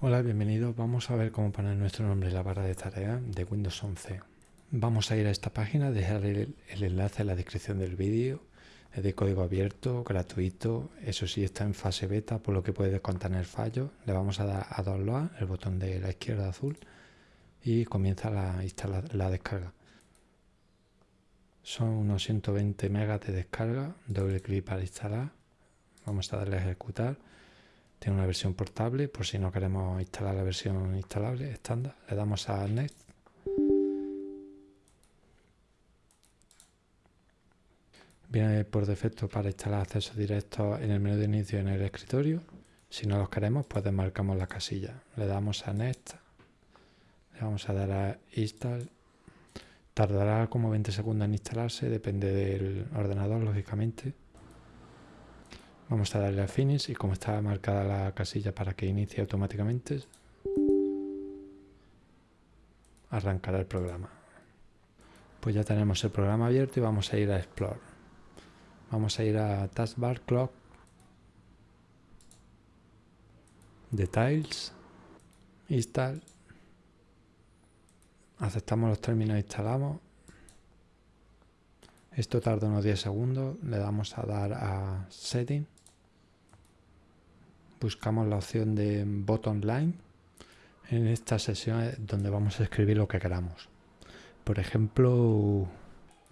Hola, bienvenidos. Vamos a ver cómo poner nuestro nombre en la barra de tareas de Windows 11. Vamos a ir a esta página, dejar el, enlace en la descripción del vídeo. Es de código abierto, gratuito. Eso sí, está en fase beta, por lo que puede contener fallos. Le vamos a dar a download, el botón de la izquierda azul, y comienza la, la descarga. Son unos 120 megas de descarga. Doble clic para instalar. Vamos a darle a ejecutar tiene una versión portable, por si no queremos instalar la versión instalable estándar. Le damos a Next. Viene por defecto para instalar acceso directo en el menú de inicio en el escritorio. Si no los queremos, pues desmarcamos la casilla. Le damos a Next. Le vamos a dar a Install. Tardará como 20 segundos en instalarse, depende del ordenador, lógicamente. Vamos a darle a Finish y como está marcada la casilla para que inicie automáticamente, arrancará el programa. Pues ya tenemos el programa abierto y vamos a ir a Explore. Vamos a ir a Taskbar Clock, Details, Install. Aceptamos los términos e instalamos. Esto tarda unos 10 segundos. Le damos a dar a Setting buscamos la opción de bottom line en esta sesión donde vamos a escribir lo que queramos. Por ejemplo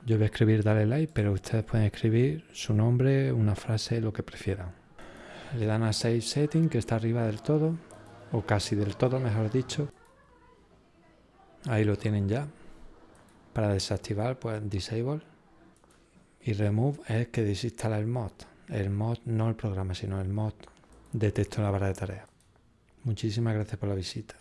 yo voy a escribir dale like pero ustedes pueden escribir su nombre una frase lo que prefieran. Le dan a save setting que está arriba del todo o casi del todo mejor dicho. Ahí lo tienen ya. Para desactivar pues disable. Y remove es que desinstala el mod. El mod no el programa sino el mod de texto en la barra de tareas. Muchísimas gracias por la visita.